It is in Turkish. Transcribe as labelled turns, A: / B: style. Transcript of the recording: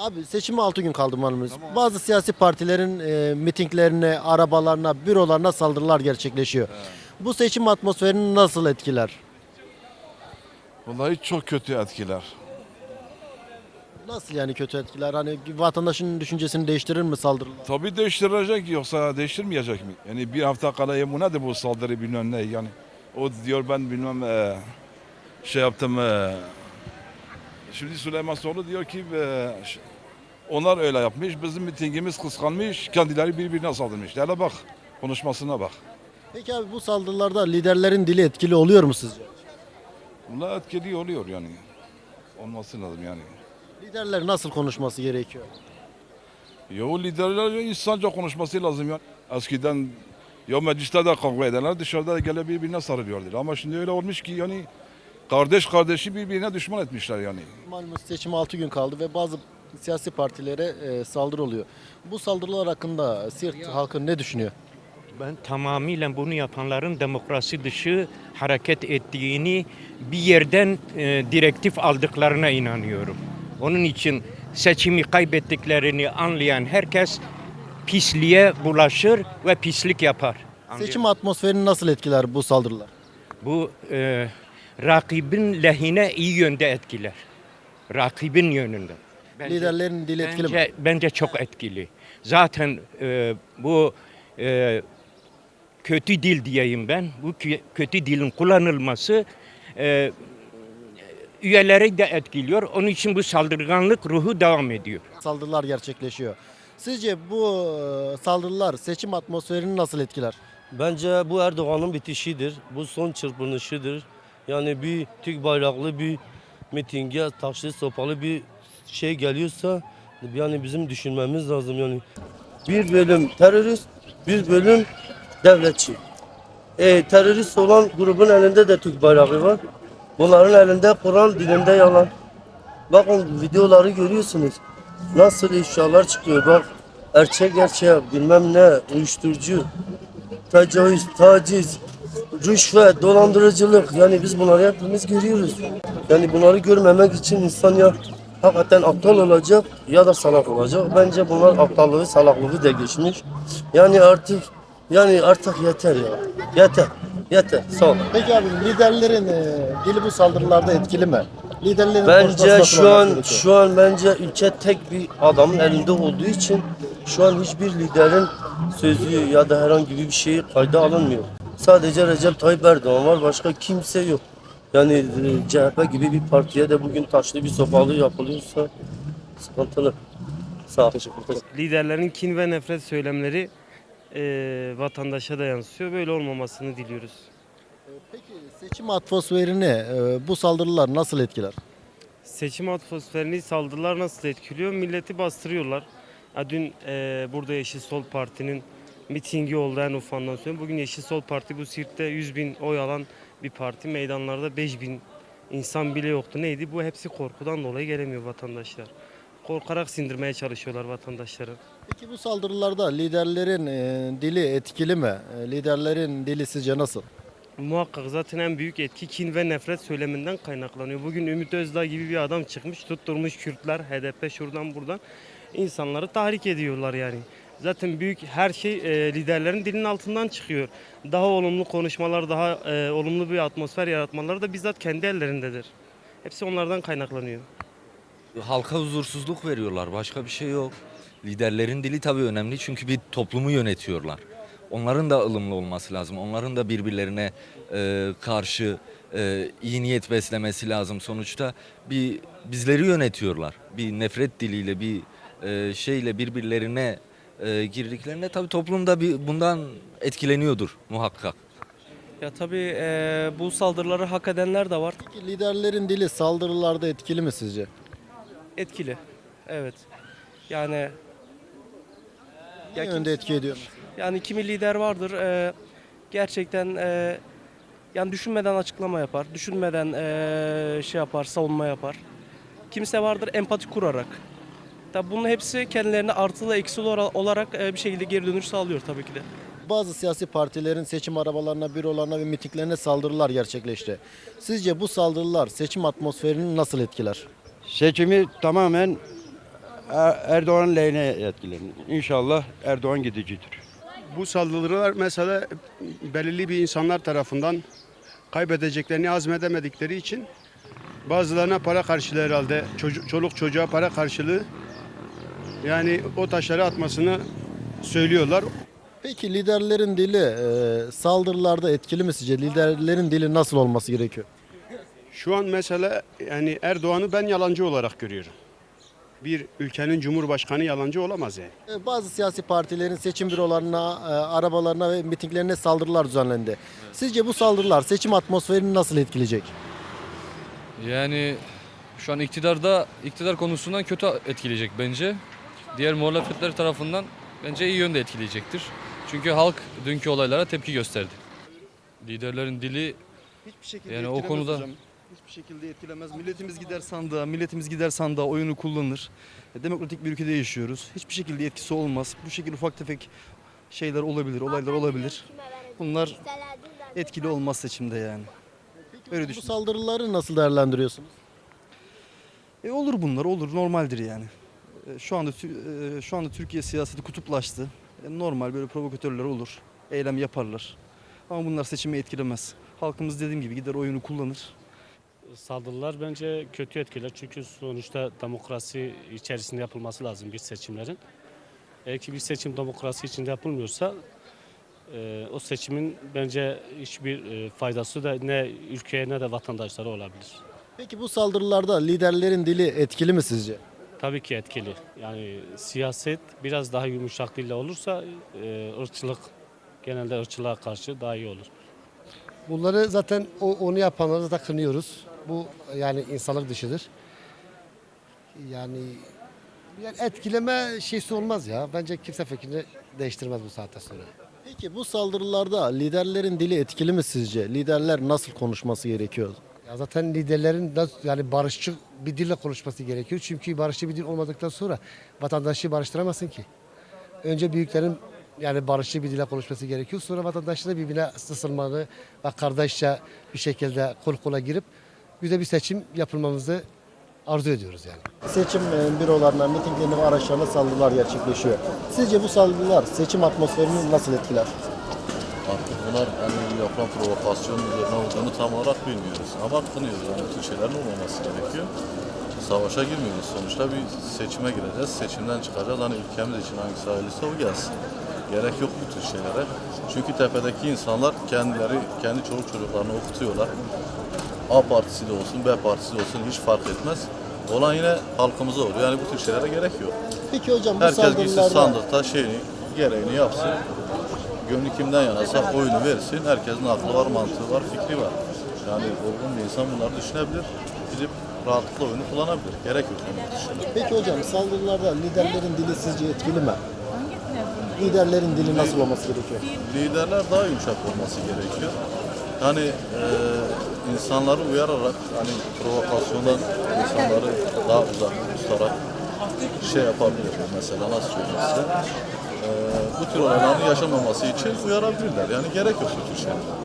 A: Abi seçime 6 gün kaldı malumuz. Bazı siyasi partilerin e, mitinglerine, arabalarına, bürolarına saldırılar gerçekleşiyor. Bu seçim atmosferini nasıl etkiler?
B: Vallahi çok kötü etkiler.
A: Nasıl yani kötü etkiler? Hani vatandaşın düşüncesini değiştirir mi saldırılar?
B: Tabii değiştirecek yoksa değiştirmeyecek mi? Yani bir hafta kala bu nedir bu saldırı bilmem ne yani. O diyor ben bilmem e, şey yaptım. e, şimdi Süleyman Soylu diyor ki e, onlar öyle yapmış. Bizim mitingimiz kıskanmış. Kendileri birbirine saldırmış. Hele bak konuşmasına bak.
A: Peki abi bu saldırılarda liderlerin dili etkili oluyor mu sizce?
B: Bunlar etkili oluyor yani. Olması lazım yani.
A: Liderler nasıl konuşması gerekiyor?
B: Ya o liderler insanca konuşması lazım ya. Eskiden ya mecliste de kavga ederler dışarıda da gele birbirine sarılıyorlar. Ama şimdi öyle olmuş ki yani kardeş kardeşi birbirine düşman etmişler yani.
A: Malumuz seçime 6 gün kaldı ve bazı siyasi partilere e, saldırı oluyor. Bu saldırılar hakkında Siirt halkı ne düşünüyor?
C: Ben tamamıyla bunu yapanların demokrasi dışı hareket ettiğini bir yerden e, direktif aldıklarına inanıyorum. Onun için seçimi kaybettiklerini anlayan herkes pisliğe bulaşır ve pislik yapar.
A: Seçim atmosferini nasıl etkiler bu saldırılar?
C: Bu e, rakibin lehine iyi yönde etkiler. Rakibin yönünde. Bence-
A: Liderlerin dili etkili mi?
C: Bence, bence çok etkili. Zaten e, bu e, kötü dil diyeyim ben. Bu kö- kötü dilin kullanılması e, üyeleri de etkiliyor. Onun için bu saldırganlık ruhu devam ediyor.
A: Saldırılar gerçekleşiyor. Sizce bu e, saldırılar seçim atmosferini nasıl etkiler?
D: Bence bu Erdoğan'ın bitişidir. Bu son çırpınışıdır. Yani bir Türk bayraklı bir mitinge taşlı sopalı bir şey geliyorsa yani bizim düşünmemiz lazım yani. Bir bölüm terörist, bir bölüm devletçi. E, terörist olan grubun elinde de Türk bayrağı var. Bunların elinde Kur'an, dilinde yalan. Bakın videoları görüyorsunuz. Nasıl ifşalar çıkıyor bak. Erçek gerçek bilmem ne uyuşturucu tecavüz, taciz, rüşvet, dolandırıcılık yani biz bunları hepimiz görüyoruz. Yani bunları görmemek için insan ya hakikaten aptal olacak ya da salak olacak. Bence bunlar aptallığı, salaklığı da geçmiş. Yani artık yani artık yeter ya. Yeter. Yeter. Sağ olun.
A: Peki abi liderlerin e, dili bu saldırılarda etkili mi? Liderlerin
D: Bence şu an
A: gerekiyor?
D: şu an bence ülke tek bir adamın elinde olduğu için şu an hiçbir liderin sözü ya da herhangi bir şeyi kayda alınmıyor. Sadece Recep Tayyip Erdoğan var başka kimse yok. Yani e, CHP gibi bir partiye de bugün taşlı bir sopalı yapılıyorsa sıkıntılı. Sağ ol.
E: liderlerin kin ve nefret söylemleri eee, vatandaşa da yansıyor. Böyle olmamasını diliyoruz.
A: Peki seçim atmosferini e, bu saldırılar nasıl etkiler?
E: Seçim atmosferini saldırılar nasıl etkiliyor? Milleti bastırıyorlar. Ha, dün eee, burada Yeşil Sol Parti'nin mitingi oldu en ufandan sonra. Bugün Yeşil Sol Parti bu Sirt'te 100 bin oy alan bir parti. Meydanlarda 5 bin insan bile yoktu. Neydi? Bu hepsi korkudan dolayı gelemiyor vatandaşlar. Korkarak sindirmeye çalışıyorlar vatandaşları.
A: Peki bu saldırılarda liderlerin e, dili etkili mi? E, liderlerin dili sizce nasıl?
E: Muhakkak zaten en büyük etki kin ve nefret söyleminden kaynaklanıyor. Bugün Ümit Özdağ gibi bir adam çıkmış tutturmuş Kürtler, HDP şuradan buradan insanları tahrik ediyorlar yani. Zaten büyük her şey e, liderlerin dilinin altından çıkıyor. Daha olumlu konuşmalar, daha e, olumlu bir atmosfer yaratmaları da bizzat kendi ellerindedir. Hepsi onlardan kaynaklanıyor.
F: halka huzursuzluk veriyorlar. Başka bir şey yok. Liderlerin dili tabii önemli çünkü bir toplumu yönetiyorlar. Onların da ılımlı olması lazım. Onların da birbirlerine e, karşı e, iyi niyet beslemesi lazım. Sonuçta bir bizleri yönetiyorlar. Bir nefret diliyle bir e, şeyle birbirlerine e, girdiklerinde tabii toplum da bir bundan etkileniyordur muhakkak.
G: Ya tabii eee, bu saldırıları hak edenler de var.
A: Peki liderlerin dili saldırılarda etkili mi sizce?
G: Etkili. Evet. Yani
A: Ne
G: Ya
A: yönde etki ediyor?
G: yani kimi lider vardır eee, gerçekten eee, yani düşünmeden açıklama yapar. Düşünmeden eee, şey yapar, savunma yapar. Kimse vardır empati kurarak. Tabii bunun hepsi kendilerine artılı eksili olarak eee, bir şekilde geri dönüş sağlıyor tabii ki de.
A: Bazı siyasi partilerin seçim arabalarına, bürolarına ve mitinglerine saldırılar gerçekleşti. Sizce bu saldırılar seçim atmosferini nasıl etkiler?
H: Seçimi tamamen Er- Erdoğan lehine etkilenir. İnşallah Erdoğan gidicidir.
I: Bu saldırılar mesela belirli bir insanlar tarafından kaybedeceklerini azmedemedikleri için bazılarına para karşılığı herhalde çocuk, çoluk çocuğa para karşılığı yani o taşları atmasını söylüyorlar.
A: Peki liderlerin dili e, saldırılarda etkili mi sizce? Liderlerin dili nasıl olması gerekiyor?
I: Şu an mesela yani Erdoğan'ı ben yalancı olarak görüyorum. Bir ülkenin cumhurbaşkanı yalancı olamaz yani.
A: E, Bazı siyasi partilerin seçim bürolarına, e, arabalarına ve mitinglerine saldırılar düzenlendi. Sizce bu saldırılar seçim atmosferini nasıl etkileyecek?
J: Yani şu an iktidarda iktidar konusundan kötü etkileyecek bence. Diğer muhalefetler tarafından bence iyi yönde etkileyecektir. Çünkü halk dünkü olaylara tepki gösterdi. Liderlerin dili
K: Hiçbir şekilde
J: Yani o konuda-
K: hocam. Hiçbir şekilde etkilemez. Milletimiz gider sandığa, milletimiz gider sandığa oyunu kullanır. E, Demokratik bir ülkede yaşıyoruz. Hiçbir şekilde etkisi olmaz. Bu şekilde ufak tefek şeyler olabilir, olaylar olabilir. Bunlar etkili olmaz seçimde yani. Öyle
A: Bu saldırıları nasıl değerlendiriyorsunuz?
K: E olur bunlar, olur. Normaldir yani. E, Şu anda e, şu anda Türkiye siyaseti kutuplaştı. E, Normal böyle provokatörler olur. Eylem yaparlar. Ama bunlar seçimi etkilemez. Halkımız dediğim gibi gider oyunu kullanır.
L: Saldırılar bence kötü etkiler çünkü sonuçta demokrasi içerisinde yapılması lazım bir seçimlerin. Eğer ki bir seçim demokrasi içinde yapılmıyorsa e, o seçimin bence hiçbir e, faydası da ne ülkeye ne de vatandaşlara olabilir.
A: Peki bu saldırılarda liderlerin dili etkili mi sizce?
L: Tabii ki etkili. Yani siyaset biraz daha yumuşak dille olursa e, ırkçılık genelde ırkçılığa karşı daha iyi olur.
M: Bunları zaten o, onu yapanları da kınıyoruz. Bu yani insanlık dışıdır. Yani, yani etkileme şeysi olmaz ya. Bence kimse fikrini değiştirmez bu saatte sonra.
A: Peki bu saldırılarda liderlerin dili etkili mi sizce? Liderler nasıl konuşması gerekiyor?
M: Ya zaten liderlerin yani barışçı bir dille konuşması gerekiyor. Çünkü barışçı bir dil olmadıktan sonra vatandaşı barıştıramazsın ki. Önce büyüklerin yani barışçı bir dille konuşması gerekiyor. Sonra vatandaşın da birbirine ısınmalı ve kardeşçe bir şekilde kol kola girip güzel bir seçim yapılmamızı arzu ediyoruz yani.
A: Seçim e, bürolarına, mitinglerine ve araçlarına saldırılar gerçekleşiyor. Sizce bu saldırılar seçim atmosferini nasıl etkiler?
N: Artık bunlar hani yapılan provokasyon üzerine olduğunu tam olarak bilmiyoruz. Ama kınıyoruz yani bu tür şeylerin olmaması gerekiyor. Savaşa girmiyoruz. Sonuçta bir seçime gireceğiz. Seçimden çıkacağız. Hani ülkemiz için hangisi hayırlısı o gelsin. Gerek yok bu tür şeylere. Çünkü tepedeki insanlar kendileri, kendi çoluk çocuklarını okutuyorlar. A partisi de olsun, B partisi de olsun hiç fark etmez. Olan yine halkımıza oluyor. Yani bu tür şeylere gerek yok.
A: Peki hocam bu
N: Herkes gitsin
A: saldırılarda
N: sandıkta şeyini, gereğini yapsın. Gönlü kimden yanarsa oyunu versin. Herkesin aklı var, mantığı var, fikri var. Yani olgun bir insan bunları düşünebilir. Gidip rahatlıkla oyunu kullanabilir. Gerek yok.
A: Peki hocam saldırılarda liderlerin dili sizce etkili mi? Liderlerin dili nasıl olması gerekiyor?
N: Liderler daha yumuşak olması gerekiyor. Yani e, insanları uyararak hani provokasyondan insanları daha uzak tutarak şey yapabilir. Mesela nasıl söyleyeyim size? E, bu tür olayların yaşamaması için uyarabilirler. Yani gerek yok bu tür şeylere.